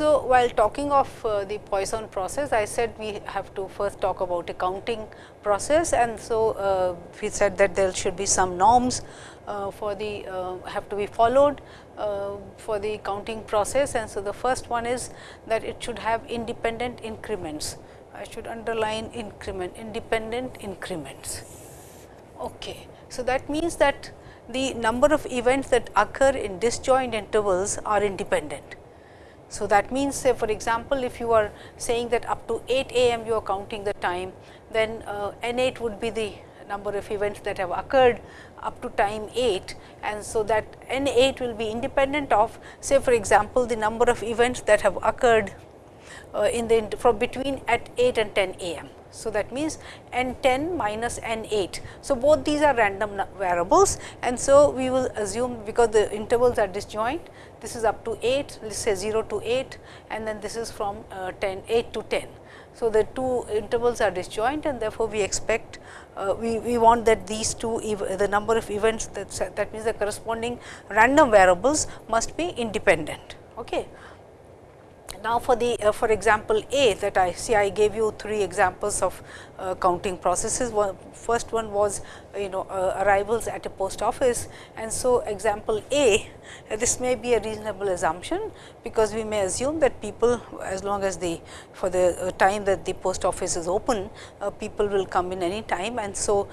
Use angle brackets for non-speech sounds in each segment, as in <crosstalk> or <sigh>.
So, while talking of uh, the Poisson process, I said we have to first talk about a counting process and so uh, we said that there should be some norms uh, for the uh, have to be followed uh, for the counting process and so the first one is that it should have independent increments. I should underline increment independent increments. Okay. So, that means that the number of events that occur in disjoint intervals are independent. So, that means say for example, if you are saying that up to 8 a.m. you are counting the time, then uh, n 8 would be the number of events that have occurred up to time 8 and so that n 8 will be independent of say for example, the number of events that have occurred uh, in the from between at 8 and 10 a.m. So, that means n 10 minus n 8. So, both these are random variables and so we will assume because the intervals are disjoint this is up to 8 let us say 0 to 8 and then this is from uh, 10 8 to 10. So, the two intervals are disjoint and therefore, we expect uh, we, we want that these two the number of events that that means the corresponding random variables must be independent. Okay. Now, for the uh, for example, A that I see I gave you three examples of uh, counting processes. One, first one was you know uh, arrivals at a post office and so example A uh, this may be a reasonable assumption because we may assume that people as long as the for the uh, time that the post office is open uh, people will come in any time and so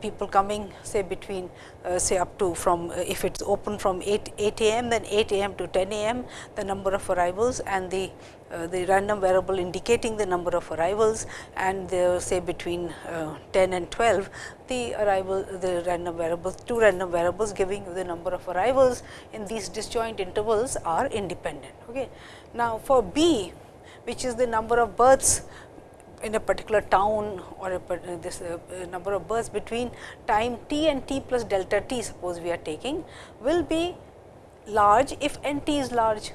people coming say between say up to from if it is open from 8 8 a.m. then 8 a.m. to 10 a.m. the number of arrivals and the uh, the random variable indicating the number of arrivals and say between uh, 10 and 12 the arrival the random variables two random variables giving you the number of arrivals in these disjoint intervals are independent. Okay. Now, for B which is the number of births in a particular town or a, this uh, number of births between time t and t plus delta t suppose we are taking will be large if n t is large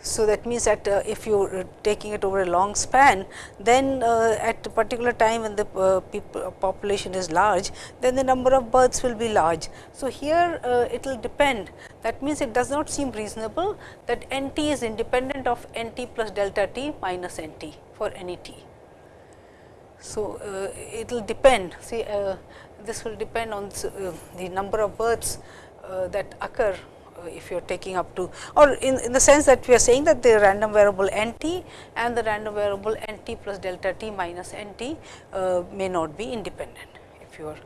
so, that means that uh, if you are taking it over a long span, then uh, at a particular time when the uh, people uh, population is large, then the number of births will be large. So, here uh, it will depend that means it does not seem reasonable that n t is independent of n t plus delta t minus n t for any t. So, uh, it will depend see this will depend on the number of births that occur uh, if you are taking up to or in, in the sense that we are saying that the random variable n t and the random variable n t plus delta t minus n t uh, may not be independent if you are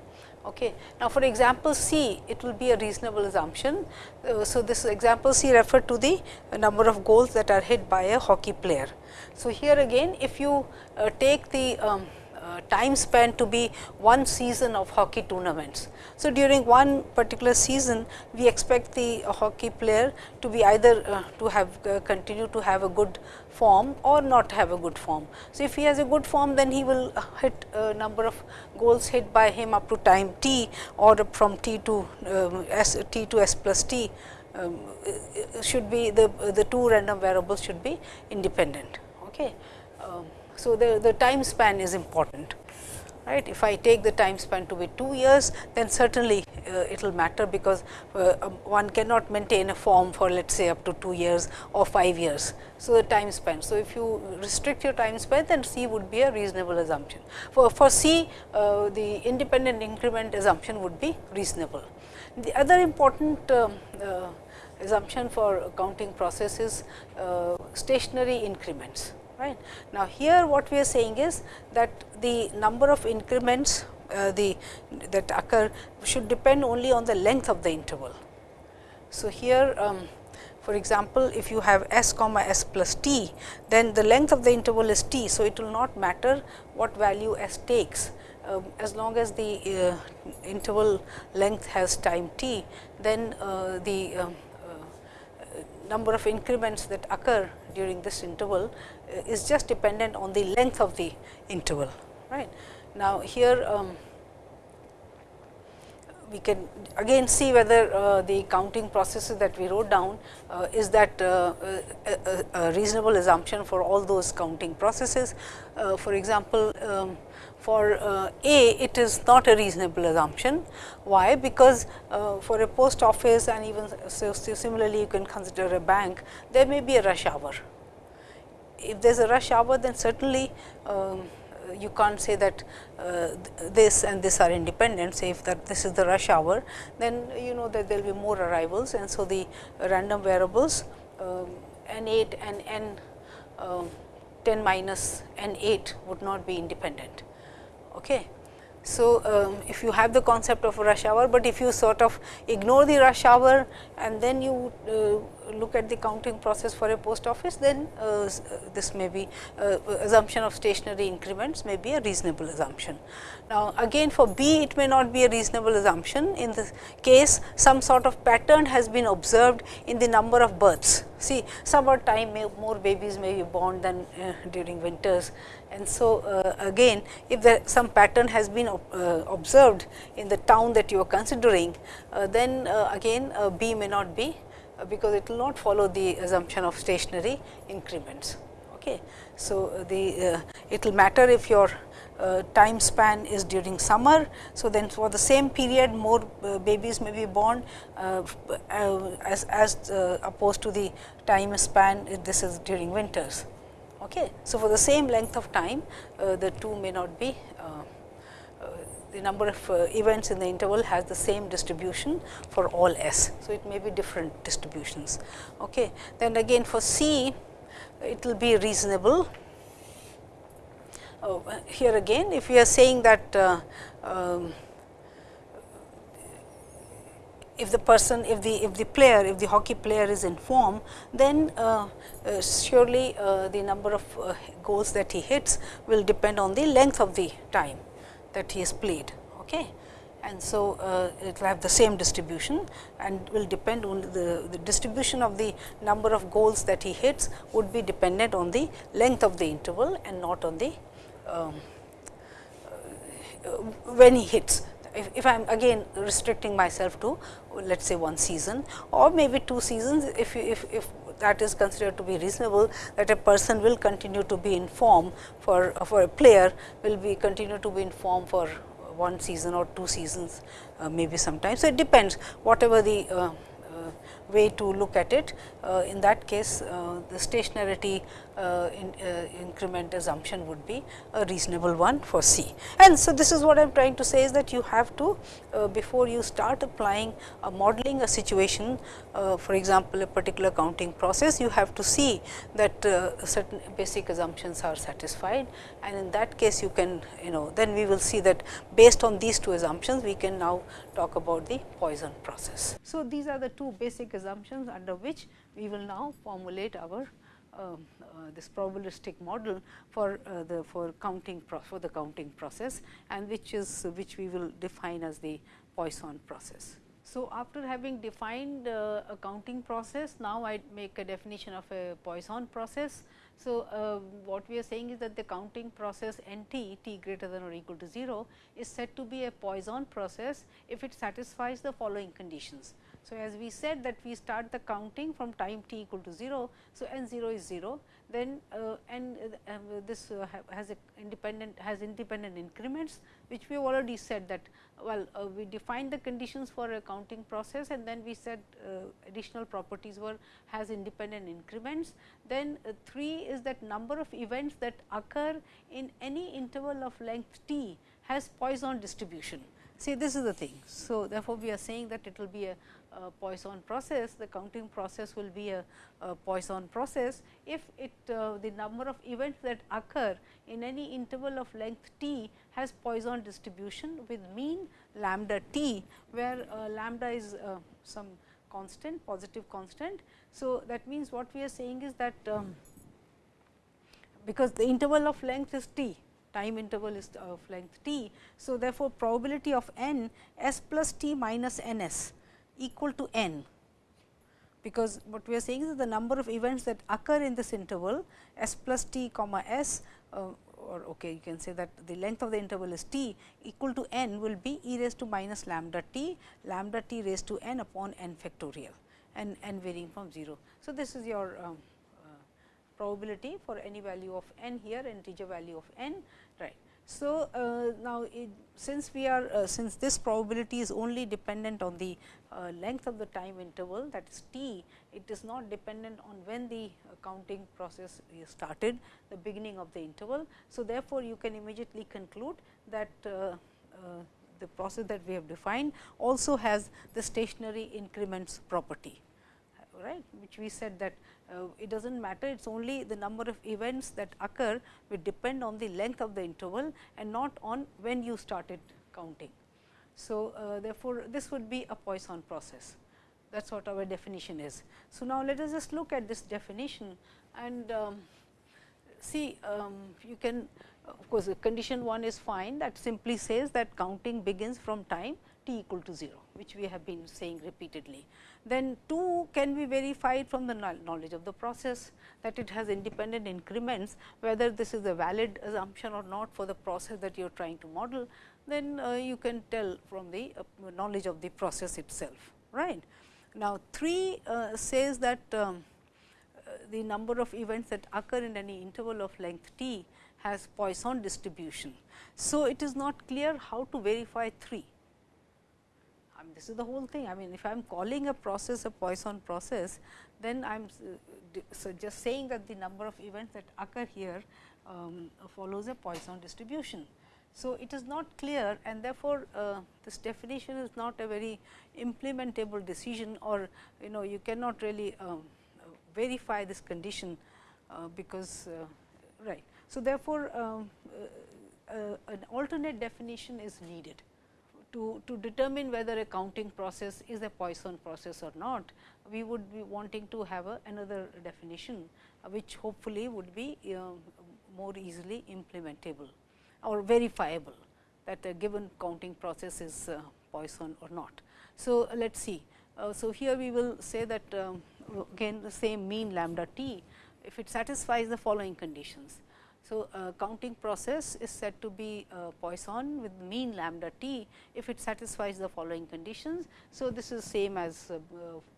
Okay. Now, for example, C it will be a reasonable assumption. Uh, so, this example C referred to the number of goals that are hit by a hockey player. So, here again if you uh, take the um, uh, time span to be one season of hockey tournaments. So, during one particular season we expect the uh, hockey player to be either uh, to have uh, continue to have a good form or not have a good form. So, if he has a good form then he will uh, hit a number of goals hit by him up to time t or from t to um, s t to s plus t um, should be the the two random variables should be independent. Okay. Um, so, the, the time span is important right. If I take the time span to be 2 years, then certainly uh, it will matter because uh, um, one cannot maintain a form for let us say up to 2 years or 5 years. So, the time span. So, if you restrict your time span then C would be a reasonable assumption. For, for C uh, the independent increment assumption would be reasonable. The other important um, uh, assumption for counting process is uh, stationary increments right. Now, here what we are saying is that the number of increments uh, the that occur should depend only on the length of the interval. So, here um, for example, if you have s comma s plus t, then the length of the interval is t. So, it will not matter what value s takes uh, as long as the uh, interval length has time t, then uh, the um, number of increments that occur during this interval uh, is just dependent on the length of the interval. right. Now, here um, we can again see whether uh, the counting processes that we wrote down uh, is that uh, a, a, reasonable assumption for all those counting processes. Uh, for example, um, for uh, A it is not a reasonable assumption. Why? Because uh, for a post office and even so, similarly you can consider a bank, there may be a rush hour. If there is a rush hour then certainly um, you can't say that uh, this and this are independent say if that this is the rush hour then you know that there will be more arrivals and so the random variables um, n 8 and n uh, 10 minus n 8 would not be independent. Okay. So, um, if you have the concept of rush hour, but if you sort of ignore the rush hour and then you uh, look at the counting process for a post office, then uh, uh this may be uh, assumption of stationary increments may be a reasonable assumption. Now, again for B it may not be a reasonable assumption in this case some sort of pattern has been observed in the number of births. See summer time may, more babies may be born than uh, during winters and so, uh, again if there some pattern has been uh, observed in the town that you are considering, uh, then uh, again uh, B may not be uh, because it will not follow the assumption of stationary increments. Okay. So, the it will matter if your time span is during summer. So, then for the same period more babies may be born as, as opposed to the time span if this is during winters. Okay. So, for the same length of time uh, the two may not be uh, uh, the number of uh, events in the interval has the same distribution for all s. So, it may be different distributions. Okay. Then again for C it will be reasonable. Uh, here again if we are saying that um, if the person if the if the player if the hockey player is in form then uh, uh, surely uh, the number of uh, goals that he hits will depend on the length of the time that he has played okay? And so uh, it will have the same distribution and will depend on the, the distribution of the number of goals that he hits would be dependent on the length of the interval and not on the um, uh, when he hits if, if I am again restricting myself to let us say one season or maybe two seasons if, if, if that is considered to be reasonable that a person will continue to be in form for, for a player will be continue to be in form for one season or two seasons uh, maybe sometimes. So, it depends whatever the uh, way to look at it. Uh, in that case, uh, the stationarity uh, in, increment assumption would be a reasonable one for C. And so, this is what I am trying to say is that you have to before you start applying a modeling a situation for example, a particular counting process you have to see that certain basic assumptions are satisfied and in that case you can you know then we will see that based on these two assumptions we can now talk about the Poisson process. So, these are the two basic assumptions under which we will now formulate our uh, uh, this probabilistic model for uh, the for counting for the counting process and which is which we will define as the Poisson process. So, after having defined uh, a counting process, now I make a definition of a Poisson process. So, uh, what we are saying is that the counting process n t, t greater than or equal to 0 is said to be a Poisson process if it satisfies the following conditions. So, as we said that we start the counting from time t equal to 0. So, n 0 is 0 then uh, uh, this uh, has a independent has independent increments which we have already said that well uh, we defined the conditions for a counting process and then we said uh, additional properties were has independent increments. Then uh, 3 is that number of events that occur in any interval of length t has Poisson distribution. See this is the thing. So, therefore, we are saying that it will be a uh, Poisson process, the counting process will be a, a Poisson process if it uh, the number of events that occur in any interval of length t has Poisson distribution with mean lambda t, where uh, lambda is uh, some constant positive constant. So, that means what we are saying is that um, because the interval of length is t time interval is of length t. So, therefore, probability of n s plus t minus n s equal to n, because what we are saying is the number of events that occur in this interval s plus t comma s uh, or okay you can say that the length of the interval is t equal to n will be e raised to minus lambda t lambda t raised to n upon n factorial and n varying from 0. So, this is your um, uh, probability for any value of n here integer value of n right. So, uh, now it, since we are uh, since this probability is only dependent on the uh, length of the time interval that is t, it is not dependent on when the counting process is started the beginning of the interval. So, therefore, you can immediately conclude that uh, uh, the process that we have defined also has the stationary increments property right which we said that uh, it does not matter it is only the number of events that occur will depend on the length of the interval and not on when you started counting. So, uh, therefore, this would be a Poisson process that is what our definition is. So, now let us just look at this definition and um, see um, you can of course, condition 1 is fine that simply says that counting begins from time t equal to 0, which we have been saying repeatedly. Then 2 can be verified from the knowledge of the process that it has independent increments, whether this is a valid assumption or not for the process that you are trying to model, then uh, you can tell from the uh, knowledge of the process itself. right. Now, 3 uh, says that um, uh, the number of events that occur in any interval of length t has Poisson distribution. So, it is not clear how to verify 3. I mean, this is the whole thing. I mean, if I am calling a process a Poisson process, then I am so just saying that the number of events that occur here um, follows a Poisson distribution. So, it is not clear and therefore, uh, this definition is not a very implementable decision or you know you cannot really um, verify this condition, uh, because uh, right. So, therefore, um, uh, uh, an alternate definition is needed to, to determine whether a counting process is a Poisson process or not, we would be wanting to have a, another definition, uh, which hopefully would be uh, more easily implementable or verifiable that a given counting process is uh, Poisson or not. So, let us see. Uh, so, here we will say that um, again the same mean lambda t if it satisfies the following conditions. So, uh, counting process is said to be uh, Poisson with mean lambda t if it satisfies the following conditions. So, this is same as uh,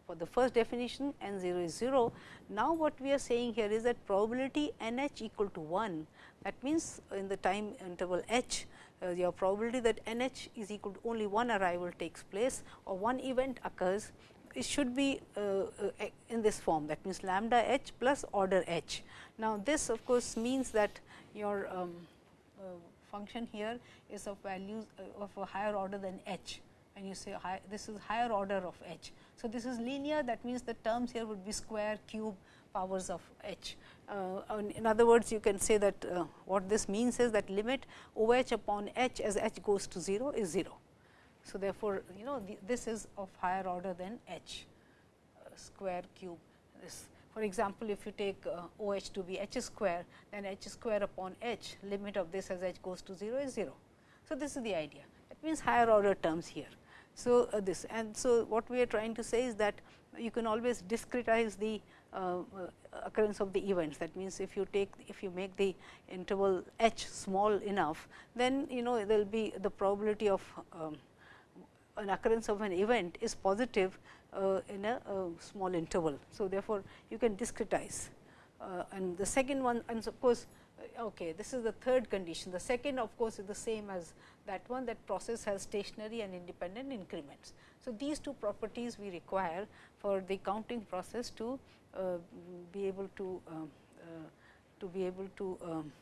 for the first definition n 0 is 0. Now, what we are saying here is that probability n h equal to 1 that means, in the time interval h uh, your probability that n h is equal to only one arrival takes place or one event occurs it should be uh, uh, in this form that means lambda h plus order h. Now, this of course, means that your um, uh, function here is of values of a higher order than h and you say high, this is higher order of h. So, this is linear that means the terms here would be square cube powers of h. Uh, in other words, you can say that uh, what this means is that limit O h upon h as h goes to 0 is 0. So, therefore, you know the, this is of higher order than h uh, square cube this. For example, if you take uh, O h to be h square, then h square upon h limit of this as h goes to 0 is 0. So, this is the idea that means higher order terms here. So, uh, this and so what we are trying to say is that you can always discretize the uh, uh, occurrence of the events. That means, if you take if you make the interval h small enough, then you know there will be the probability of um, an occurrence of an event is positive uh, in a, a, small interval. So, therefore, you can discretize uh, and the second one and of course, uh, okay, this is the third condition. The second of course, is the same as that one that process has stationary and independent increments. So, these two properties we require for the counting process to uh, be able to uh, to be able to um,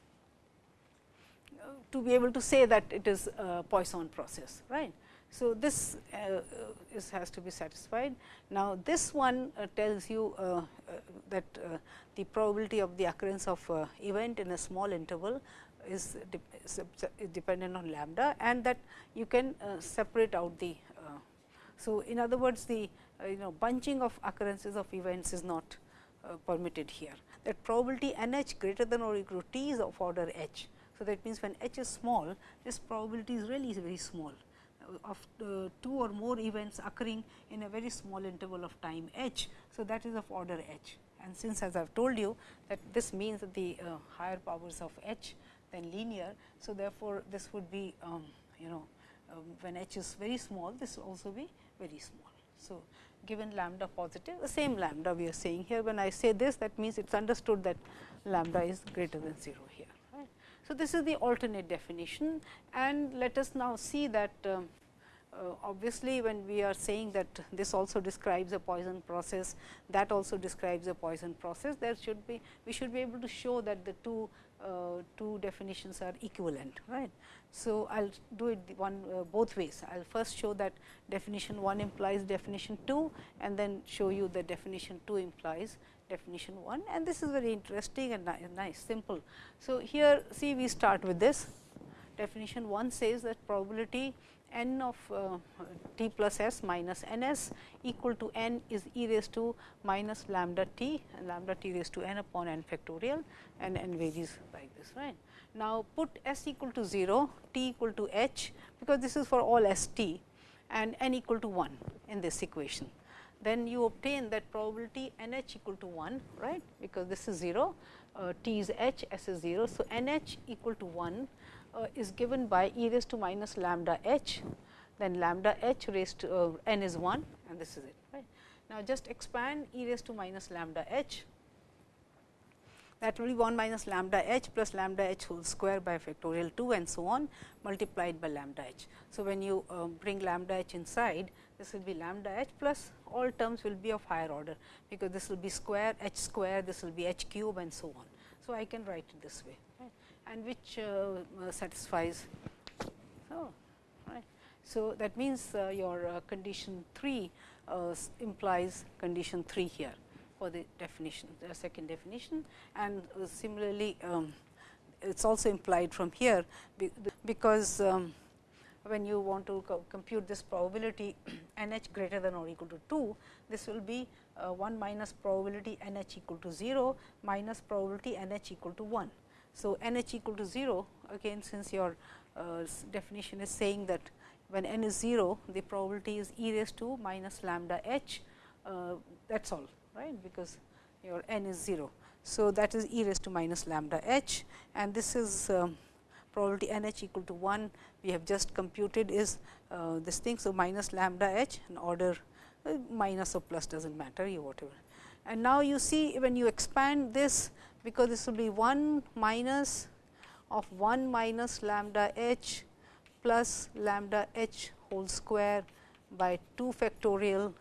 to be able to say that it is a Poisson process, right. So, this uh, is has to be satisfied. Now, this one uh, tells you uh, uh that uh, the probability of the occurrence of uh, event in a small interval is, de is, dependent on lambda and that you can separate out the. so, in other words the you know bunching of occurrences of events is not permitted here. That probability n h greater than or equal to t is of order h. So, that means when h is small this probability is really very small of uh, two or more events occurring in a very small interval of time h. So, that is of order h and since as I have told you that this means that the uh, higher powers of h than linear. So, therefore, this would be um, you know um, when h is very small this will also be very small. So, given lambda positive the same lambda we are saying here when I say this that means it is understood that lambda is greater than 0 here. So, this is the alternate definition and let us now see that um, uh, obviously, when we are saying that this also describes a Poisson process, that also describes a Poisson process, there should be we should be able to show that the two uh, two definitions are equivalent, right. So, I will do it one uh, both ways. I will first show that definition 1 implies definition 2 and then show you the definition 2 implies definition 1 and this is very interesting and nice simple. So, here see we start with this definition 1 says that probability n of uh, t plus s minus n s equal to n is e raised to minus lambda t and lambda t raised to n upon n factorial and n varies like this right. Now, put s equal to 0, t equal to h because this is for all s t and n equal to 1 in this equation. Then you obtain that probability n h equal to 1 right because this is 0, uh, t is h, s is 0. So, n h equal to 1 uh, is given by e raised to minus lambda h, then lambda h raised to uh, n is 1 and this is it. Right. Now, just expand e raised to minus lambda h that will be 1 minus lambda h plus lambda h whole square by factorial 2 and so on multiplied by lambda h. So, when you uh, bring lambda h inside this will be lambda h plus all terms will be of higher order, because this will be square h square, this will be h cube and so on. So, I can write it this way right, and which uh, uh satisfies. So, right. so, that means uh, your uh, condition 3 uh, implies condition 3 here for the definition, the second definition and similarly um, it is also implied from here, because um, when you want to co compute this probability <clears throat> n h greater than or equal to 2, this will be uh, 1 minus probability n h equal to 0 minus probability n h equal to 1. So, n h equal to 0 again since your uh, definition is saying that when n is 0 the probability is e raised to minus lambda h uh, that is all right because your n is 0. So, that is e raised to minus lambda h and this is um, probability n h equal to 1 we have just computed is uh, this thing. So, minus lambda h and order uh, minus or plus does not matter you whatever. And now, you see when you expand this because this will be 1 minus of 1 minus lambda h plus lambda h whole square by 2 factorial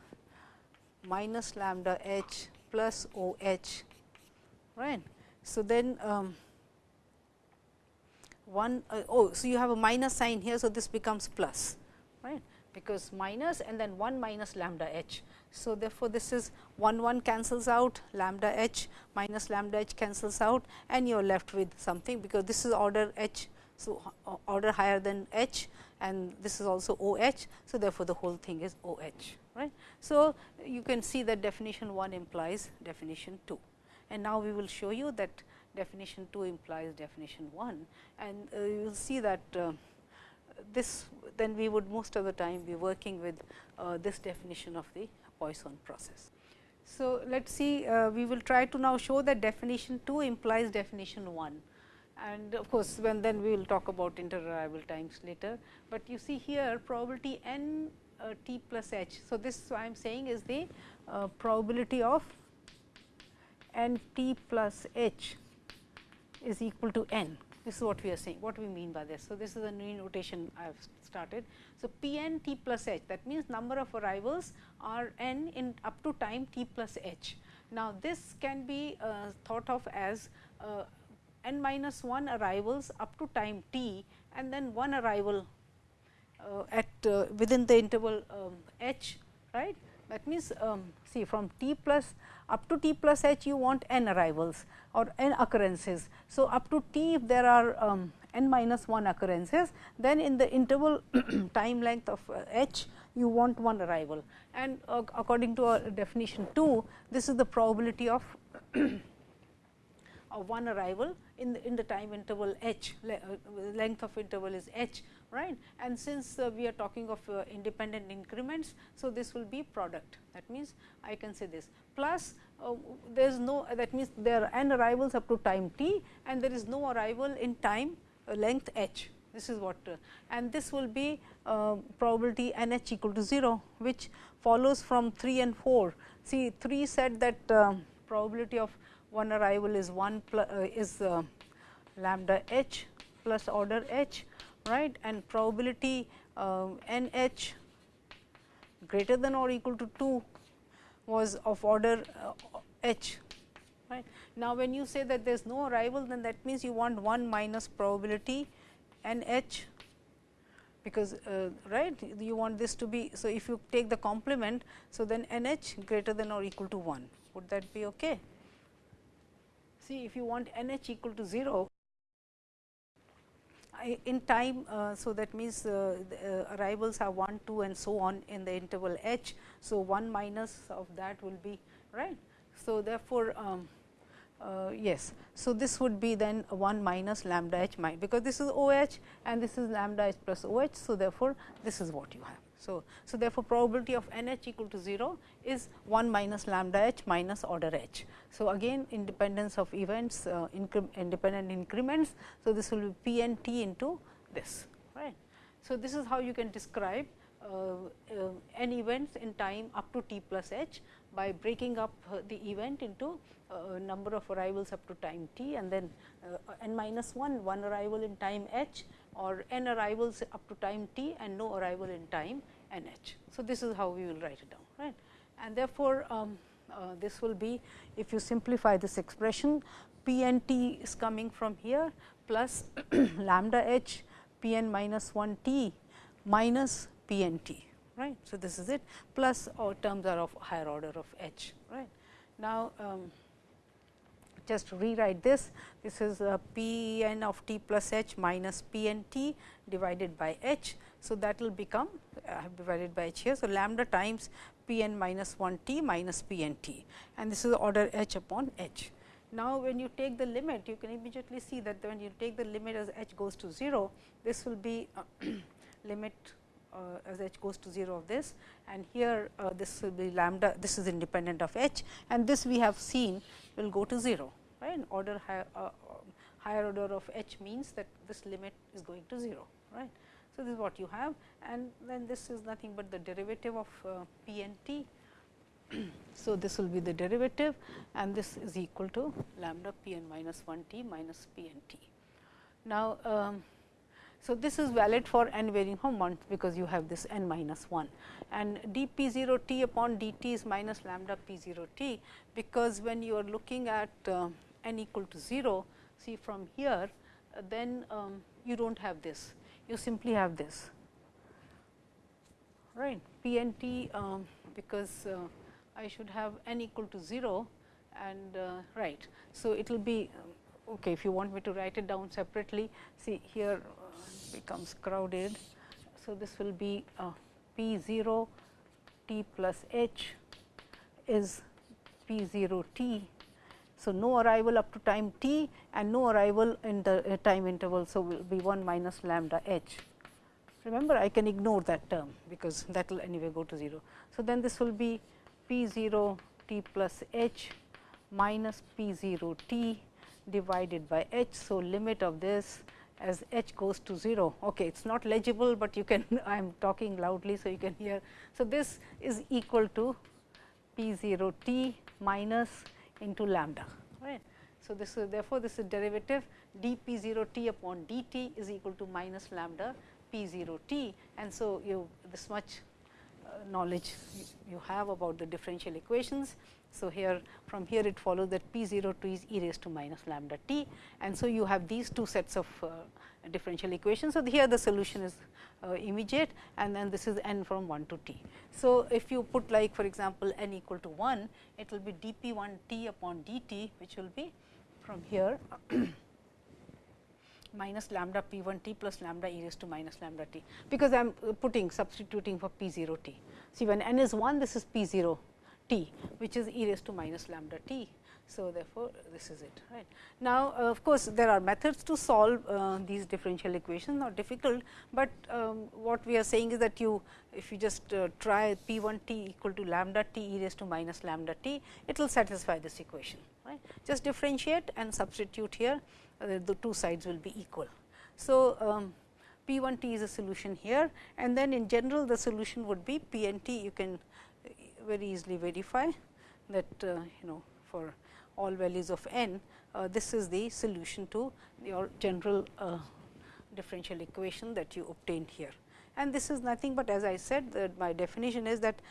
minus lambda h plus O h right. So, then um, one uh, oh so you have a minus sign here so this becomes plus right? Because minus and then 1 minus lambda h. So therefore this is 1 1 cancels out lambda h minus lambda h cancels out and you are left with something because this is order h so uh, order higher than h and this is also o h so therefore the whole thing is o h right? So you can see that definition 1 implies definition 2 and now we will show you that definition 2 implies definition 1 and uh, you will see that uh, this then we would most of the time be working with uh, this definition of the Poisson process. So, let us see uh, we will try to now show that definition 2 implies definition 1 and of course, when then we will talk about inter-arrival times later, but you see here probability n uh, t plus h. So, this I am saying is the uh, probability of n t plus h is equal to n. This is what we are saying, what we mean by this. So, this is a new notation I have started. So, p n t plus h that means number of arrivals are n in up to time t plus h. Now, this can be uh, thought of as uh, n minus 1 arrivals up to time t and then one arrival uh, at uh, within the interval um, h right that means, um, see from t plus up to t plus h you want n arrivals or n occurrences. So, up to t if there are um, n minus 1 occurrences, then in the interval <coughs> time length of uh, h you want one arrival and uh, according to our definition 2, this is the probability of <coughs> of one arrival in the, in the time interval h, uh, length of interval is h, right. And since uh, we are talking of uh, independent increments, so this will be product. That means, I can say this plus uh, there is no that means there are n arrivals up to time t and there is no arrival in time length h this is what uh, and this will be uh, probability n h equal to 0 which follows from 3 and 4. See 3 said that uh, probability of one arrival is 1 plus, uh, is uh, lambda h plus order h right and probability uh, n h greater than or equal to 2 was of order h right. Now, when you say that there is no arrival then that means you want 1 minus probability n h because uh, right you want this to be. So, if you take the complement, so then n h greater than or equal to 1 would that be okay? See if you want n h equal to 0 in time. Uh, so, that means uh, uh, arrivals are 1, 2 and so on in the interval h. So, 1 minus of that will be right. So, therefore, um, uh, yes. So, this would be then 1 minus lambda h my because this is O h and this is lambda h plus O h. So, therefore, this is what you have. So, so therefore, probability of n h equal to 0 is 1 minus lambda h minus order h. So, again independence of events uh, incre independent increments. So, this will be p n t into this right. So, this is how you can describe uh, uh, n events in time up to t plus h by breaking up uh, the event into uh, number of arrivals up to time t and then uh, n minus 1 one arrival in time h or n arrivals up to time t and no arrival in time n h. So, this is how we will write it down right and therefore, um, uh, this will be if you simplify this expression p n t is coming from here plus <clears throat> lambda h p n minus 1 t minus p n t right. So, this is it plus or terms are of higher order of h right. Now, um, just rewrite this this is uh, p n of t plus h minus p n t divided by h. So, that will become I have divided by h here. So, lambda times p n minus 1 t minus p n t and this is order h upon h. Now, when you take the limit you can immediately see that when you take the limit as h goes to 0 this will be uh, <clears throat> limit uh, as h goes to 0 of this and here uh, this will be lambda this is independent of h and this we have seen will go to 0 right order higher, uh, higher order of h means that this limit is going to 0 right. So, this is what you have and then this is nothing but the derivative of uh, p and t. <clears throat> so, this will be the derivative and this is equal to lambda p n minus 1 t minus p n t. Now, um, so, this is valid for n varying from 1 because you have this n minus 1 and d p 0 t upon d t is minus lambda p 0 t because when you are looking at uh, n equal to 0 see from here uh, then um, you do not have this you simply have this right p n t um, because uh, I should have n equal to 0 and uh, right. So, it will be um, okay if you want me to write it down separately see here becomes crowded. So, this will be uh, P 0 t plus h is P 0 t. So, no arrival up to time t and no arrival in the uh, time interval. So, will be 1 minus lambda h. Remember I can ignore that term because that will anyway go to 0. So, then this will be P 0 t plus h minus P 0 t divided by h. So, limit of this as h goes to 0. Okay, it is not legible, but you can <laughs> I am talking loudly. So, you can hear. So, this is equal to p 0 t minus into lambda right. So, this is therefore, this is derivative d p 0 t upon d t is equal to minus lambda p 0 t and so you this much uh, knowledge you have about the differential equations so, here from here it follows that P 0 2 is e raised to minus lambda t and so you have these two sets of uh, differential equations. So, here the solution is uh, immediate and then this is n from 1 to t. So, if you put like for example, n equal to 1 it will be d p 1 t upon d t which will be from here <coughs> minus lambda p 1 t plus lambda e raised to minus lambda t, because I am putting substituting for p 0 t. See when n is 1 this is p 0 t which is e raised to minus lambda t. So, therefore, this is it right. Now, uh, of course, there are methods to solve uh, these differential equations not difficult, but um, what we are saying is that you if you just uh, try p 1 t equal to lambda t e raised to minus lambda t, it will satisfy this equation right. Just differentiate and substitute here uh, the two sides will be equal. So, um, P 1 t is a solution here and then in general the solution would be P n t you can very easily verify that uh, you know for all values of n uh, this is the solution to your general uh, differential equation that you obtained here and this is nothing but as I said that my definition is that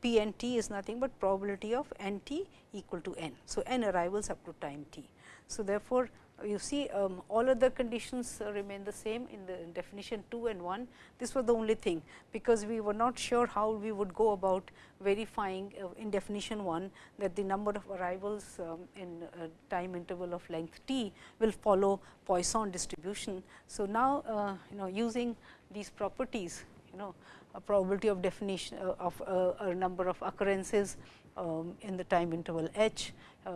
P n t is nothing but probability of n t equal to n. So, n arrivals up to time t. So, therefore, you see um, all other conditions uh, remain the same in the definition 2 and 1. This was the only thing, because we were not sure how we would go about verifying uh, in definition 1 that the number of arrivals um, in time interval of length t will follow Poisson distribution. So, now uh, you know using these properties you know a probability of definition uh, of a number of occurrences um, in the time interval h, uh,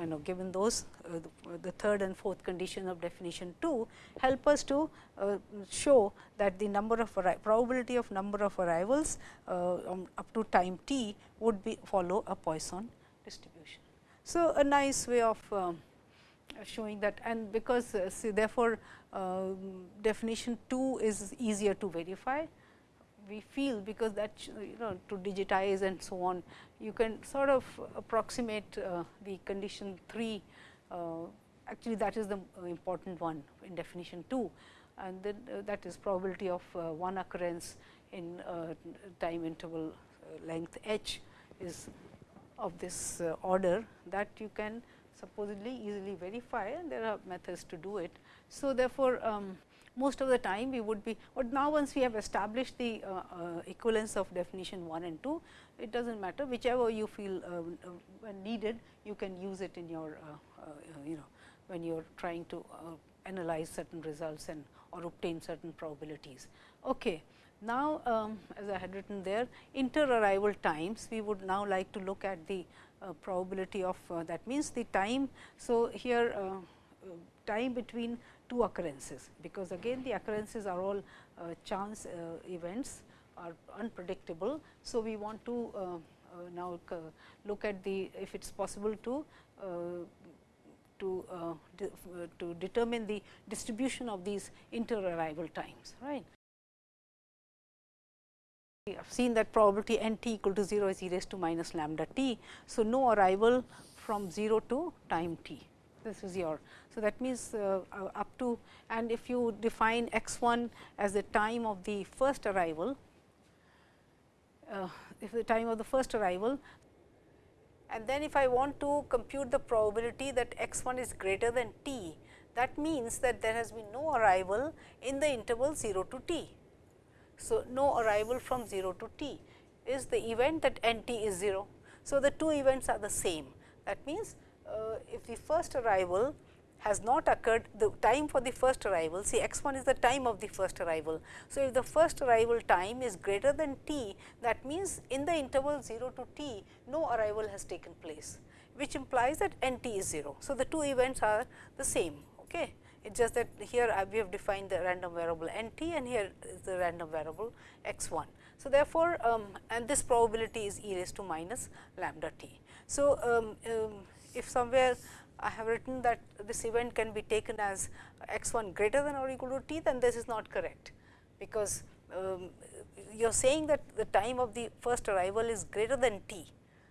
you know given those uh, the, third and fourth condition of definition 2 help us to uh, show that the number of probability of number of arrivals uh, um, up to time t would be follow a Poisson distribution. So, a nice way of um, showing that and because uh, see therefore, um, definition 2 is easier to verify we feel because that you know to digitize and so on you can sort of approximate uh, the condition 3 uh, actually that is the important one in definition 2 and then uh, that is probability of uh, one occurrence in uh, time interval uh, length h is of this order that you can supposedly easily verify and there are methods to do it. So, therefore, um, most of the time we would be, but now once we have established the uh, uh, equivalence of definition 1 and 2, it does not matter whichever you feel uh, uh, when needed, you can use it in your, uh, uh, you know, when you are trying to analyze certain results and or obtain certain probabilities. Okay. Now, um, as I had written there, inter-arrival times, we would now like to look at the probability of that means the time. So, here time between two occurrences, because again the occurrences are all uh, chance uh, events are unpredictable. So, we want to uh, now look at the if it is possible to to de to determine the distribution of these inter arrival times right. We have seen that probability n t equal to 0 is e raised to minus lambda t. So, no arrival from 0 to time t this is your. So, that means uh, uh, up to and if you define x 1 as the time of the first arrival, uh, if the time of the first arrival and then if I want to compute the probability that x 1 is greater than t, that means that there has been no arrival in the interval 0 to t. So, no arrival from 0 to t is the event that n t is 0. So, the two events are the same. That means, uh, if the first arrival has not occurred, the time for the first arrival, see x 1 is the time of the first arrival. So, if the first arrival time is greater than t, that means in the interval 0 to t, no arrival has taken place, which implies that n t is 0. So, the two events are the same. Okay. It is just that here we have defined the random variable n t and here is the random variable x 1. So, therefore, um, and this probability is e raised to minus lambda t. So, um, um, if somewhere I have written that this event can be taken as x 1 greater than or equal to t, then this is not correct, because um, you are saying that the time of the first arrival is greater than t.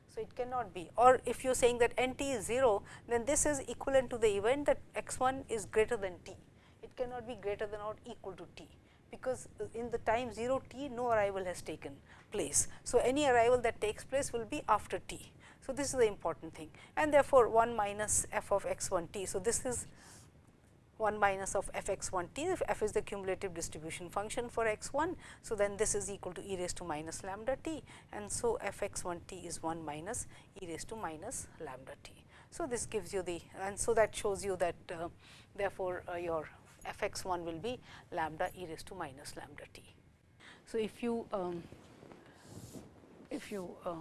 So, it cannot be or if you are saying that n t is 0, then this is equivalent to the event that x 1 is greater than t. It cannot be greater than or equal to t, because in the time 0 t no arrival has taken place. So, any arrival that takes place will be after t. So, this is the important thing and therefore, 1 minus f of x 1 t. So, this is 1 minus of f x 1 t if f is the cumulative distribution function for x 1. So, then this is equal to e raised to minus lambda t and so f x 1 t is 1 minus e raised to minus lambda t. So, this gives you the and so that shows you that uh, therefore, uh, your f x 1 will be lambda e raised to minus lambda t. So, if you um, if you uh,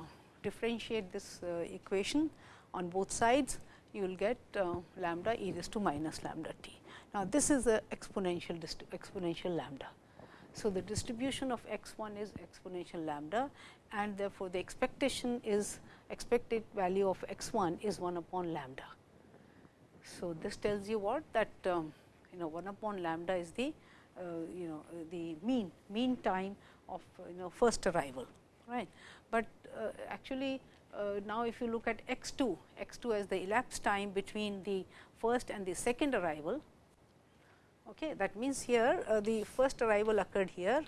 differentiate this uh, equation on both sides, you will get uh, lambda e raised to minus lambda t. Now, this is a exponential exponential lambda. So, the distribution of x 1 is exponential lambda and therefore, the expectation is expected value of x 1 is 1 upon lambda. So, this tells you what that um, you know 1 upon lambda is the uh, you know the mean mean time of you know first arrival right. But uh, actually uh, now if you look at x 2 x 2 as the elapsed time between the first and the second arrival okay that means here uh, the first arrival occurred here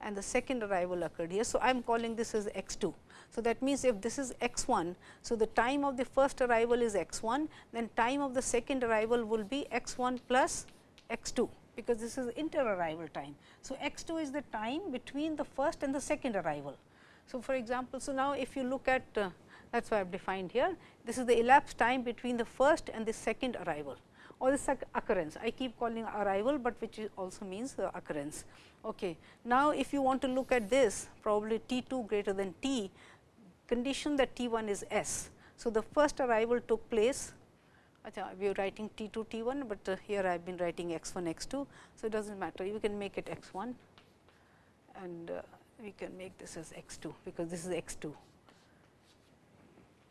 and the second arrival occurred here. So, I am calling this as x 2. So, that means if this is x 1, so the time of the first arrival is x 1, then time of the second arrival will be x 1 plus x 2 because this is inter arrival time. So, x 2 is the time between the first and the second arrival. So, for example, so now if you look at uh, that is why I have defined here, this is the elapsed time between the first and the second arrival or this occurrence. I keep calling arrival, but which also means the occurrence. Okay. Now, if you want to look at this probably T 2 greater than T, condition that T 1 is S. So, the first arrival took place we are writing T 2 T 1, but uh, here I have been writing x 1 x 2. So, it does not matter you can make it x 1 and uh, we can make this as x 2 because this is x 2.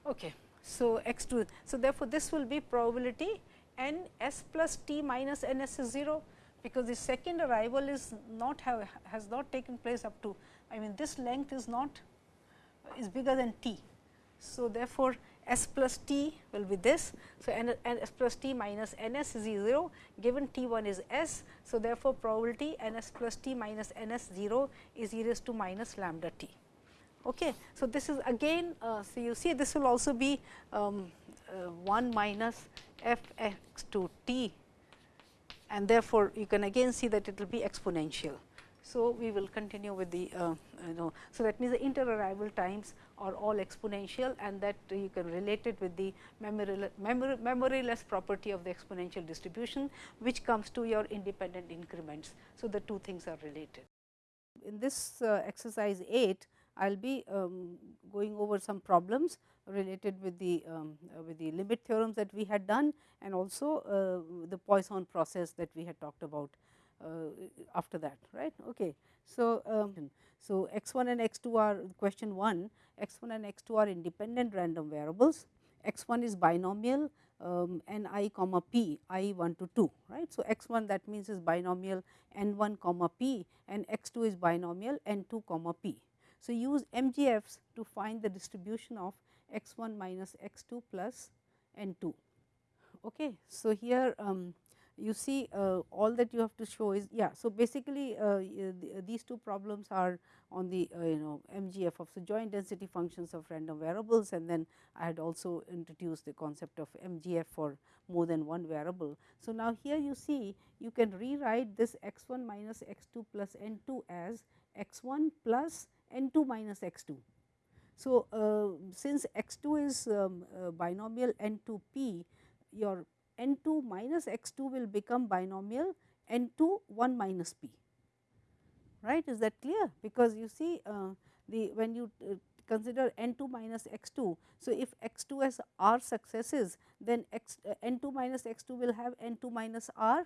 Okay. So, x 2. So, therefore, this will be probability n s plus t minus n s is 0 because the second arrival is not have has not taken place up to I mean this length is not is bigger than t. So, therefore, s plus t will be this. So, n, n s plus t minus n s is 0 given t 1 is s. So, therefore, probability n s plus t minus n s 0 is e raised to minus lambda t. Okay. So, this is again uh, so you see this will also be um, uh, 1 minus f x to t and therefore, you can again see that it will be exponential. So, we will continue with the uh, you know. So, that means the inter arrival times are all exponential and that you can relate it with the memory, memory, memoryless property of the exponential distribution, which comes to your independent increments. So, the two things are related. In this uh, exercise 8, I will be um, going over some problems related with the um, uh, with the limit theorems that we had done and also uh, the Poisson process that we had talked about after that right. Okay. So, um, so x 1 and x 2 are question 1 x 1 and x 2 are independent random variables x 1 is binomial um, n i comma p i 1 to 2 right. So, x 1 that means is binomial n 1 comma p and x 2 is binomial n 2 comma p. So, use MGFs to find the distribution of x 1 minus x 2 plus n 2. Okay. So, here um, you see uh, all that you have to show is yeah. So, basically uh, these two problems are on the uh, you know MGF of the joint density functions of random variables and then I had also introduced the concept of MGF for more than one variable. So, now here you see you can rewrite this x 1 minus x 2 plus n 2 as x 1 plus n 2 minus x 2. So, uh, since x 2 is um, uh, binomial n 2 p your n 2 minus x 2 will become binomial n 2 1 minus p right is that clear because you see uh, the when you uh, consider n 2 minus x 2. So, if x 2 has r successes then x uh, n 2 minus x 2 will have n 2 minus r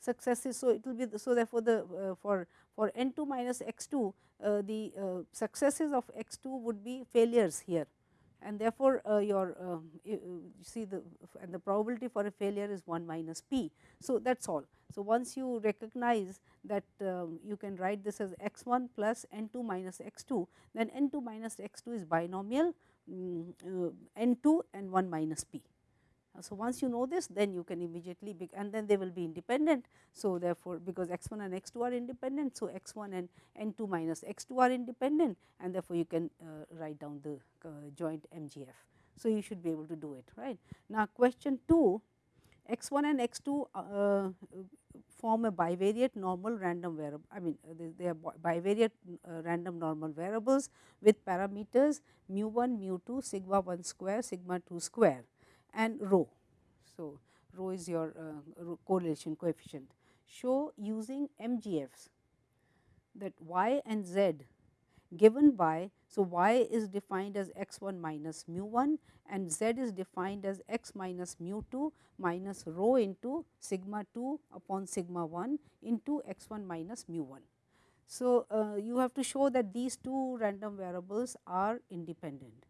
successes. So, it will be the, so therefore, the uh, for for n 2 minus x 2 uh, the uh, successes of x 2 would be failures here and therefore, uh, your uh, you see the and the probability for a failure is 1 minus p. So, that is all. So, once you recognize that um, you can write this as x 1 plus n 2 minus x 2, then n 2 minus x 2 is binomial um, uh, n 2 and 1 minus p. So, once you know this then you can immediately be and then they will be independent. So, therefore, because x 1 and x 2 are independent. So, x 1 and n 2 minus x 2 are independent and therefore, you can uh, write down the uh, joint MGF. So, you should be able to do it right. Now, question 2 x 1 and x 2 uh, form a bivariate normal random variable I mean they, they are bivariate uh, random normal variables with parameters mu 1 mu 2 sigma 1 square sigma 2 square and rho. So, rho is your uh, correlation coefficient. Show using MGFs that y and z given by. So, y is defined as x 1 minus mu 1 and z is defined as x minus mu 2 minus rho into sigma 2 upon sigma 1 into x 1 minus mu 1. So, uh, you have to show that these two random variables are independent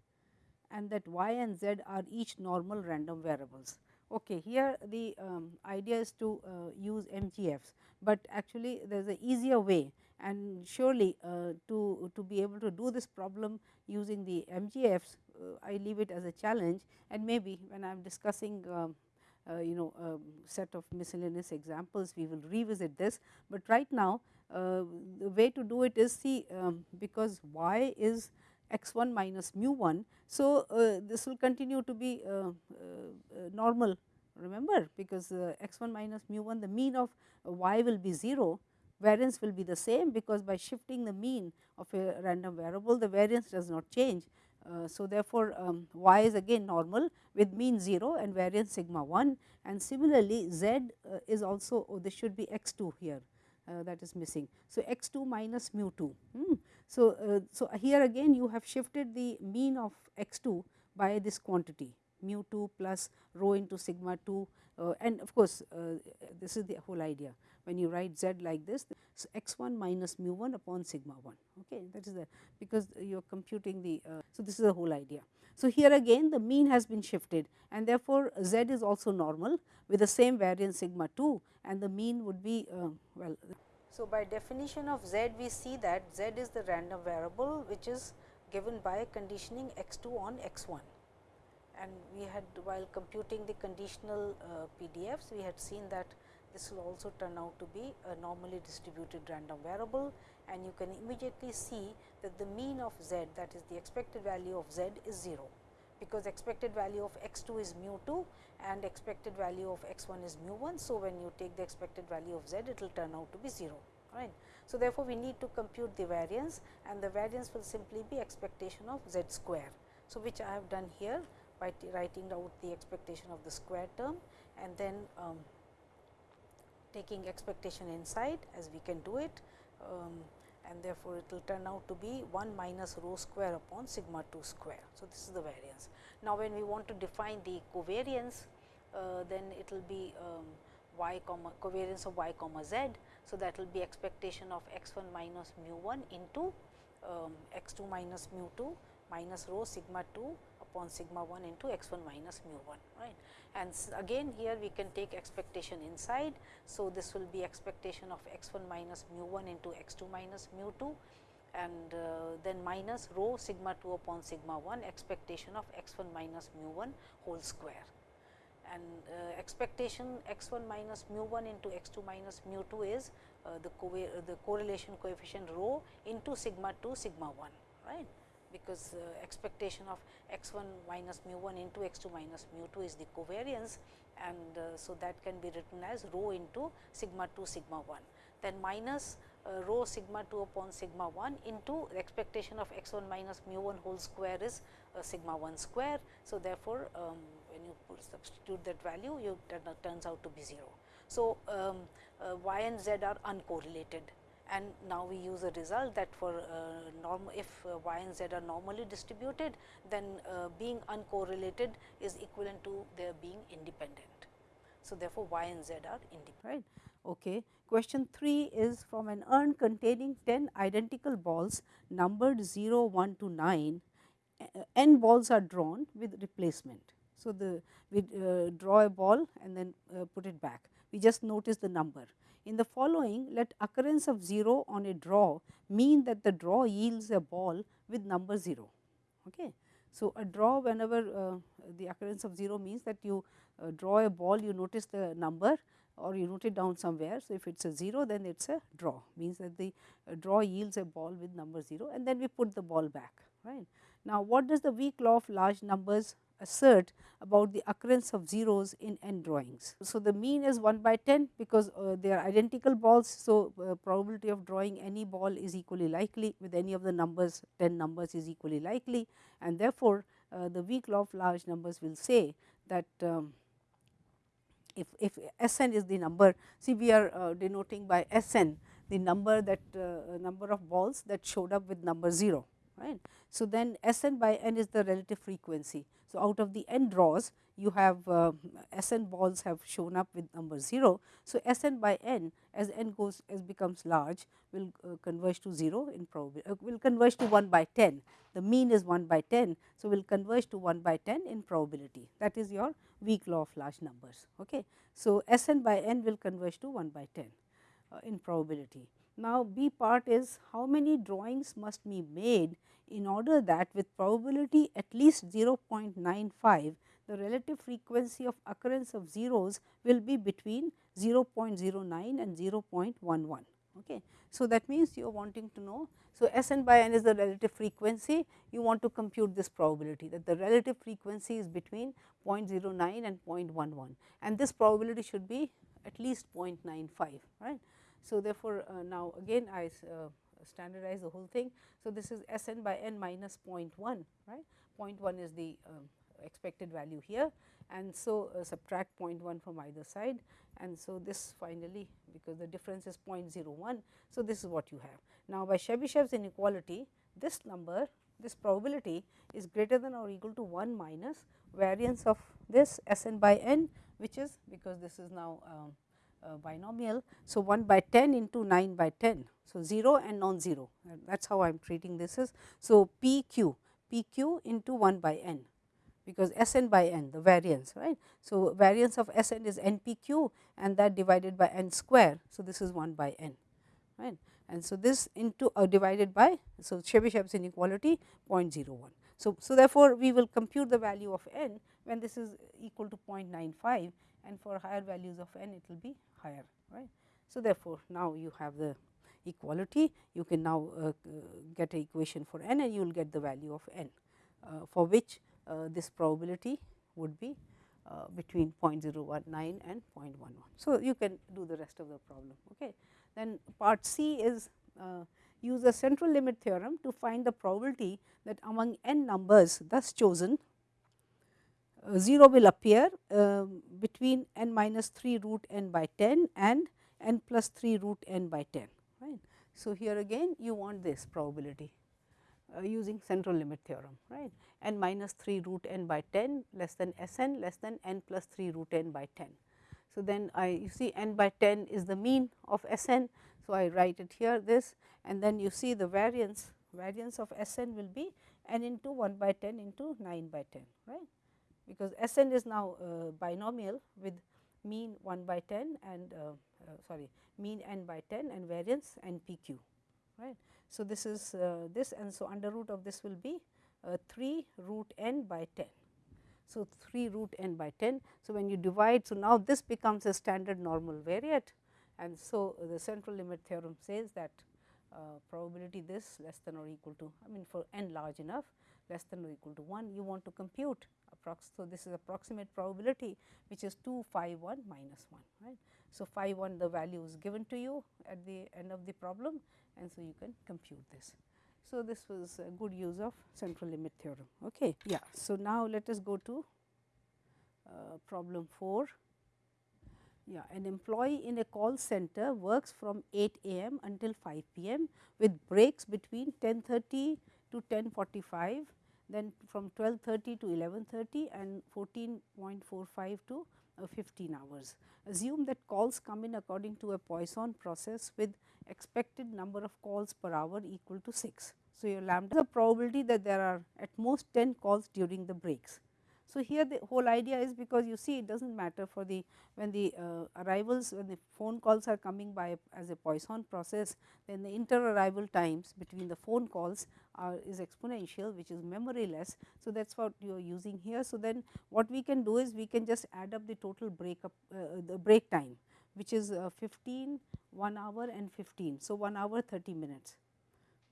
and that y and z are each normal random variables. Okay, here the um, idea is to uh, use MGFs, but actually there is a easier way and surely uh, to, to be able to do this problem using the MGFs, uh, I leave it as a challenge and maybe when I am discussing um, uh, you know um, set of miscellaneous examples we will revisit this, but right now uh, the way to do it is see um, because y is x 1 minus mu 1. So, uh, this will continue to be uh, uh, normal remember because x 1 minus mu 1 the mean of y will be 0 variance will be the same because by shifting the mean of a random variable the variance does not change. Uh, so, therefore, um, y is again normal with mean 0 and variance sigma 1 and similarly z uh, is also oh, this should be x 2 here uh, that is missing. So, x 2 minus mu 2. Hmm. So, uh, so here again you have shifted the mean of x 2 by this quantity mu 2 plus rho into sigma 2 uh, and of course, uh, this is the whole idea when you write z like this. So, x 1 minus mu 1 upon sigma 1 okay that is the because you are computing the. Uh, so, this is the whole idea. So, here again the mean has been shifted and therefore, z is also normal with the same variance sigma 2 and the mean would be uh, well. So, by definition of z we see that z is the random variable which is given by conditioning x 2 on x 1 and we had while computing the conditional uh, PDFs, we had seen that this will also turn out to be a normally distributed random variable. And you can immediately see that the mean of z that is the expected value of z is 0 because expected value of x 2 is mu 2 and expected value of x 1 is mu 1. So, when you take the expected value of z it will turn out to be 0 right. So, therefore, we need to compute the variance and the variance will simply be expectation of z square. So, which I have done here by writing out the expectation of the square term and then um, taking expectation inside as we can do it um, and therefore, it will turn out to be 1 minus rho square upon sigma 2 square. So, this is the variance. Now, when we want to define the covariance, uh, then it will be um, y comma covariance of y comma z. So, that will be expectation of x 1 minus mu 1 into um, x 2 minus mu 2 minus rho sigma 2 upon sigma 1 into x 1 minus mu 1 right. And again here we can take expectation inside. So, this will be expectation of x 1 minus mu 1 into x 2 minus mu 2 and uh, then minus rho sigma 2 upon sigma 1 expectation of x 1 minus mu 1 whole square and uh, expectation x 1 minus mu 1 into x 2 minus mu 2 is uh, the, co the correlation coefficient rho into sigma 2 sigma 1 right because uh, expectation of x 1 minus mu 1 into x 2 minus mu 2 is the covariance and uh, so that can be written as rho into sigma 2 sigma 1. Then minus uh, rho sigma 2 upon sigma 1 into the expectation of x 1 minus mu 1 whole square is uh, sigma 1 square. So, therefore, um, when you substitute that value you turns out to be 0. So, um, uh, y and z are uncorrelated and now we use a result that for uh, norm if uh, y and z are normally distributed then uh, being uncorrelated is equivalent to their being independent. So, therefore, y and z are independent. Right. Okay. Question 3 is from an urn containing 10 identical balls numbered 0, 1 to 9, n balls are drawn with replacement. So, the we uh, draw a ball and then uh, put it back. We just notice the number. In the following, let occurrence of 0 on a draw mean that the draw yields a ball with number 0. Okay. So, a draw whenever uh, the occurrence of 0 means that you uh, draw a ball, you notice the number or you note it down somewhere. So, if it is a 0 then it is a draw means that the uh, draw yields a ball with number 0 and then we put the ball back right. Now, what does the weak law of large numbers assert about the occurrence of zeros in n drawings. So, the mean is 1 by 10 because uh, they are identical balls. So, uh, probability of drawing any ball is equally likely with any of the numbers 10 numbers is equally likely and therefore, uh, the weak law of large numbers will say that um, if, if S n is the number, see we are uh, denoting by S n the number that uh, number of balls that showed up with number 0 right. So, then S n by n is the relative frequency. So, out of the n draws you have uh, S n balls have shown up with number 0. So, S n by n as n goes as becomes large will uh, converge to 0 in probability uh, will converge to 1 by 10 the mean is 1 by 10. So, will converge to 1 by 10 in probability that is your weak law of large numbers. Okay. So, S n by n will converge to 1 by 10 uh, in probability. Now, B part is how many drawings must be made in order that with probability at least 0.95 the relative frequency of occurrence of zeros will be between 0.09 and 0.11. Okay. So, that means you are wanting to know. So, S n by n is the relative frequency you want to compute this probability that the relative frequency is between 0.09 and 0.11 and this probability should be at least 0.95 right. So, therefore, uh, now again I uh, standardize the whole thing. So, this is S n by n minus 0.1 right 0.1 is the um, expected value here and so uh, subtract 0.1 from either side and so this finally because the difference is 0.01. So, this is what you have. Now, by Chebyshev's inequality this number this probability is greater than or equal to 1 minus variance of this S n by n which is because this is now um, uh, binomial. So, 1 by 10 into 9 by 10. So, 0 and non-zero that is how I am treating this is. So, p q p q into 1 by n because S n by n the variance right. So, variance of S n is n p q and that divided by n square. So, this is 1 by n right and so this into uh, divided by so Chebyshev's inequality 0.01. So, so therefore, we will compute the value of n when this is equal to 0.95 and for higher values of n it will be higher right. So, therefore, now you have the equality you can now uh, get an equation for n and you will get the value of n uh, for which uh, this probability would be uh, between 0.019 and 0.11. So, you can do the rest of the problem. Okay. Then part C is uh, use the central limit theorem to find the probability that among n numbers thus chosen 0 will appear uh, between n minus 3 root n by 10 and n plus 3 root n by 10 right. So, here again you want this probability uh, using central limit theorem right n minus 3 root n by 10 less than S n less than n plus 3 root n by 10. So, then I you see n by 10 is the mean of S n. So, I write it here this and then you see the variance variance of S n will be n into 1 by 10 into 9 by 10 right because S n is now uh, binomial with mean 1 by 10 and uh, uh, sorry mean n by 10 and variance n p q right. So, this is uh, this and so under root of this will be uh, 3 root n by 10. So, 3 root n by 10. So, when you divide, so now this becomes a standard normal variate and so the central limit theorem says that uh, probability this less than or equal to I mean for n large enough less than or equal to 1 you want to compute. So, this is approximate probability which is 2 phi 1 minus 1 right. So, phi 1 the value is given to you at the end of the problem and so you can compute this. So, this was a good use of central limit theorem. Okay. Yeah. So, now let us go to uh, problem 4. Yeah, an employee in a call center works from 8 a.m. until 5 p.m. with breaks between 10:30 to 10:45, then from 12:30 to 11:30 and 14.45 to uh, 15 hours. Assume that calls come in according to a Poisson process with expected number of calls per hour equal to 6. So, your lambda is the probability that there are at most 10 calls during the breaks. So, here the whole idea is because you see it does not matter for the when the uh, arrivals when the phone calls are coming by as a Poisson process then the inter arrival times between the phone calls are is exponential which is memory less. So, that is what you are using here. So, then what we can do is we can just add up the total break up uh, the break time which is uh, 15, 1 hour and 15. So, 1 hour 30 minutes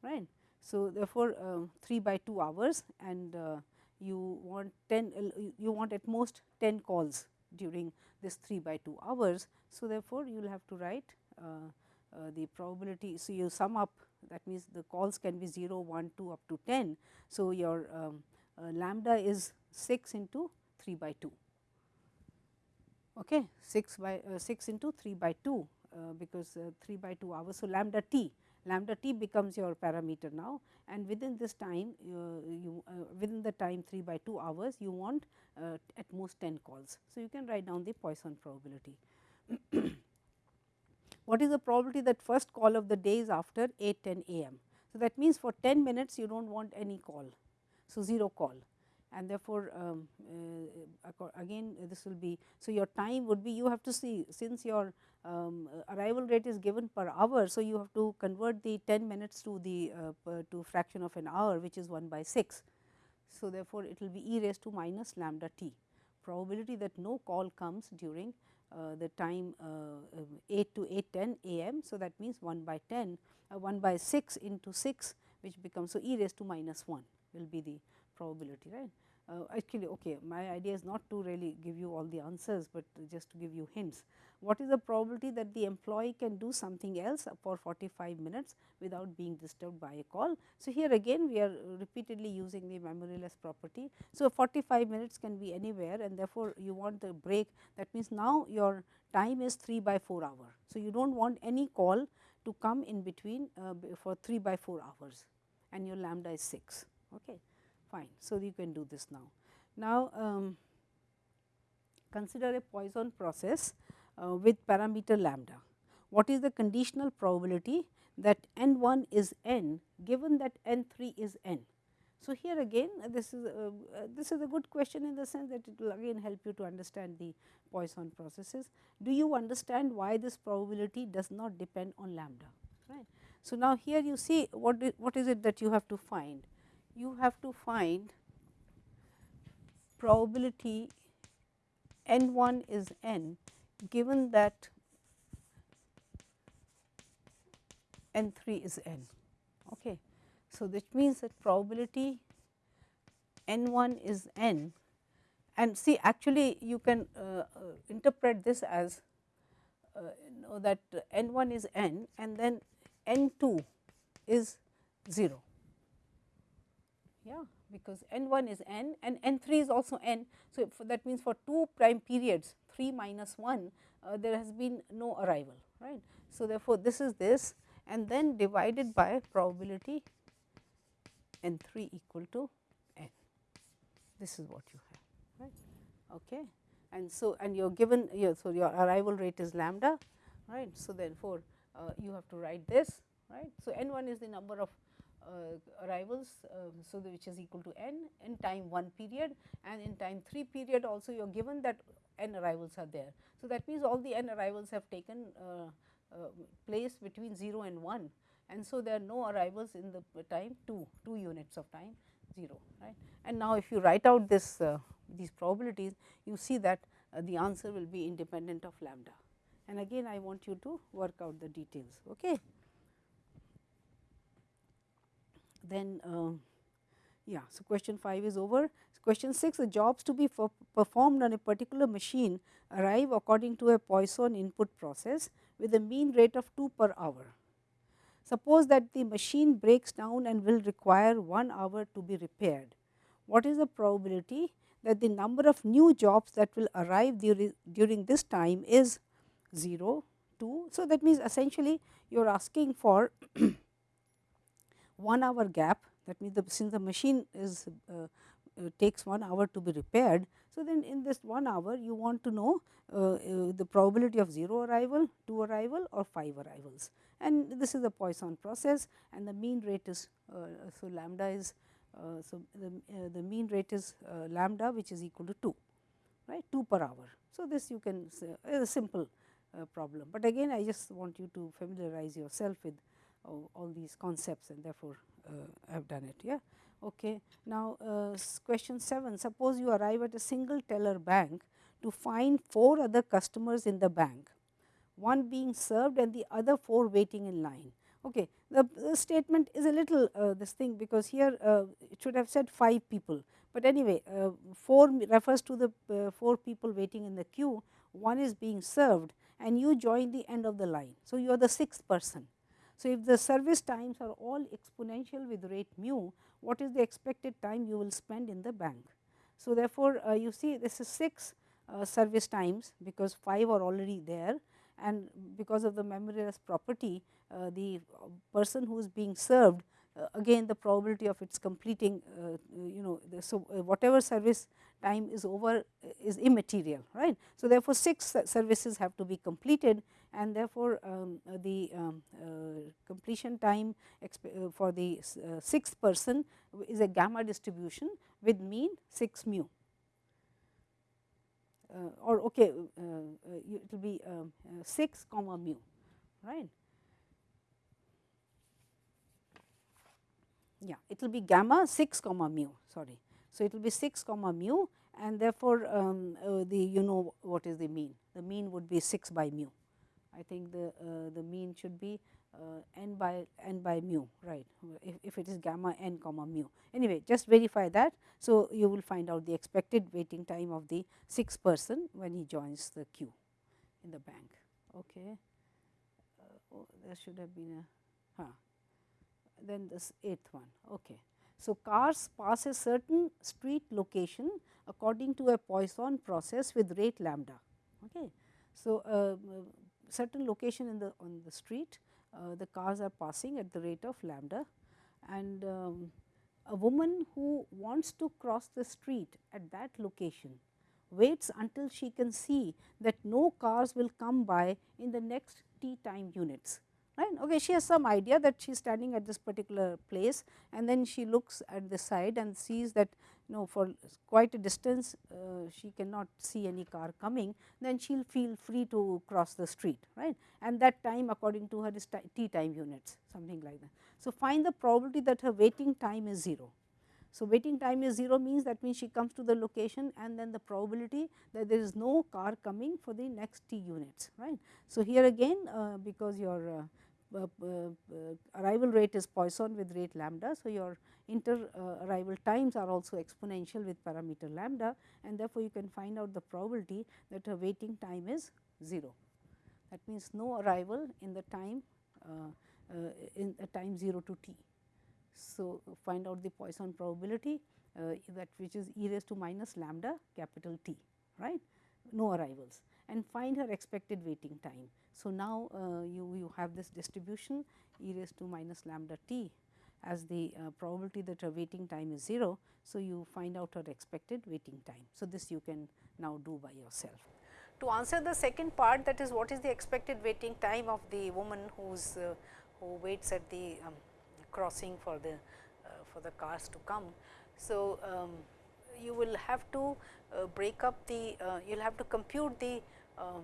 right. So, therefore, uh, 3 by 2 hours and uh, you want 10 uh, you want at most 10 calls during this 3 by 2 hours. So, therefore, you will have to write uh, uh, the probability. So, you sum up that means, the calls can be 0, 1, 2 up to 10. So, your um, uh, lambda is 6 into 3 by 2 okay 6 by uh, 6 into 3 by 2 uh, because 3 by 2 hours. So, lambda t lambda t becomes your parameter now and within this time uh, you uh, within the time 3 by 2 hours you want uh, at most 10 calls. So, you can write down the Poisson probability. <coughs> what is the probability that first call of the day is after 8 10 am. So, that means for 10 minutes you do not want any call. So, 0 call and therefore, um, uh, again this will be. So, your time would be you have to see since your um, arrival rate is given per hour. So, you have to convert the 10 minutes to the uh, to fraction of an hour which is 1 by 6. So, therefore, it will be e raised to minus lambda t probability that no call comes during uh, the time uh, 8 to 8 10 am. So, that means 1 by 10 uh, 1 by 6 into 6 which becomes so e raised to minus 1 will be the probability right. Uh, actually okay my idea is not to really give you all the answers, but just to give you hints. What is the probability that the employee can do something else for 45 minutes without being disturbed by a call. So, here again we are repeatedly using the memoryless property. So, 45 minutes can be anywhere and therefore, you want the break that means now your time is 3 by 4 hour. So, you do not want any call to come in between uh, for 3 by 4 hours and your lambda is 6. Okay fine. So, you can do this now. Now, um, consider a Poisson process uh, with parameter lambda. What is the conditional probability that n 1 is n given that n 3 is n? So, here again uh, this is uh, uh, this is a good question in the sense that it will again help you to understand the Poisson processes. Do you understand why this probability does not depend on lambda? Right. So, now here you see what what is it that you have to find you have to find probability n 1 is n given that n 3 is n. Okay. So, that means that probability n 1 is n and see actually you can uh, uh, interpret this as uh, know that n 1 is n and then n 2 is 0 yeah because n 1 is n and n 3 is also n. So, that means for 2 prime periods 3 minus 1 uh, there has been no arrival right. So, therefore, this is this and then divided by probability n 3 equal to n this is what you have right. Okay. And so, and you are given so your arrival rate is lambda right. So, therefore, uh, you have to write this right. So, n 1 is the number of arrivals. Uh, so, which is equal to n in time 1 period and in time 3 period also you are given that n arrivals are there. So, that means all the n arrivals have taken uh, place between 0 and 1 and so there are no arrivals in the time 2, 2 units of time 0 right. And now, if you write out this these probabilities you see that the answer will be independent of lambda and again I want you to work out the details. Okay then uh, yeah. So, question 5 is over. Question 6 the jobs to be performed on a particular machine arrive according to a Poisson input process with a mean rate of 2 per hour. Suppose that the machine breaks down and will require 1 hour to be repaired. What is the probability that the number of new jobs that will arrive during, during this time is 0, 2. So, that means essentially you are asking for 1 hour gap that means the since the machine is uh, uh, takes 1 hour to be repaired. So, then in this 1 hour you want to know uh, uh the probability of 0 arrival, 2 arrival or 5 arrivals and this is the Poisson process and the mean rate is uh, so lambda is uh, so the, the mean rate is lambda which is equal to 2 right 2 per hour. So, this you can say is a simple problem, but again I just want you to familiarize yourself with all these concepts and therefore, uh, I have done it. Yeah. Okay. Now, uh, question 7 suppose you arrive at a single teller bank to find 4 other customers in the bank, one being served and the other 4 waiting in line. Okay. The, the statement is a little uh, this thing because here uh, it should have said 5 people, but anyway uh, 4 refers to the uh, 4 people waiting in the queue, one is being served and you join the end of the line. So, you are the sixth person so, if the service times are all exponential with rate mu, what is the expected time you will spend in the bank? So, therefore, uh, you see this is 6 uh, service times because 5 are already there and because of the memoryless property uh, the person who is being served uh, again the probability of its completing uh, you know the, so uh, whatever service time is over is immaterial right. So, therefore, 6 services have to be completed and therefore, um, the um, completion time for the sixth person is a gamma distribution with mean 6 mu. Uh, or okay, uh, uh, it will be um, 6 comma mu, right. yeah it will be gamma 6 comma mu sorry. So, it will be 6 comma mu and therefore, um, uh, the you know what is the mean the mean would be 6 by mu. I think the uh, the mean should be uh, n by n by mu right if, if it is gamma n comma mu anyway just verify that. So, you will find out the expected waiting time of the 6th person when he joins the queue in the bank. Okay. Uh, oh, there should have been a huh then this eighth one. Okay. So, cars pass a certain street location according to a Poisson process with rate lambda. Okay. So, uh, certain location in the on the street uh, the cars are passing at the rate of lambda. And um, a woman who wants to cross the street at that location waits until she can see that no cars will come by in the next t time units right. Okay, she has some idea that she is standing at this particular place and then she looks at the side and sees that you know for quite a distance uh, she cannot see any car coming then she will feel free to cross the street right and that time according to her is t time units something like that. So, find the probability that her waiting time is 0. So, waiting time is 0 means that means she comes to the location and then the probability that there is no car coming for the next t units right. So, here again uh, because your uh, Uh, uh, arrival rate is Poisson with rate lambda. So, your inter uh, arrival times are also exponential with parameter lambda and therefore, you can find out the probability that a waiting time is 0. That means, no arrival in the time uh, in the time 0 to t. So, find out the Poisson probability that which is e raised to minus lambda capital T right no arrivals and find her expected waiting time. So, now uh, you, you have this distribution e raised to minus lambda t as the uh, probability that her waiting time is 0. So, you find out her expected waiting time. So, this you can now do by yourself. To answer the second part that is what is the expected waiting time of the woman who's uh, who waits at the um, crossing for the uh, for the cars to come. So, um, you will have to uh, break up the uh, you will have to compute the um,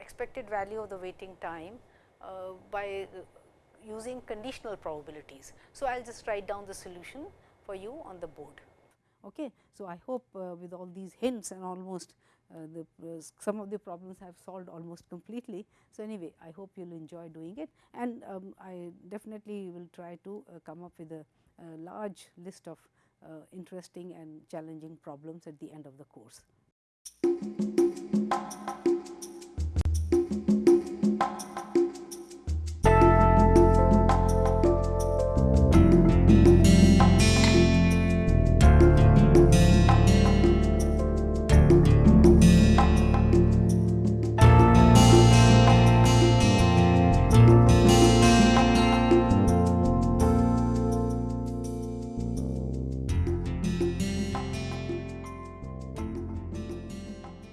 expected value of the waiting time uh, by using conditional probabilities. So, I will just write down the solution for you on the board. Okay. So, I hope uh, with all these hints and almost uh, the uh, some of the problems I have solved almost completely. So, anyway I hope you will enjoy doing it and um, I definitely will try to uh, come up with a, a large list of uh, interesting and challenging problems at the end of the course.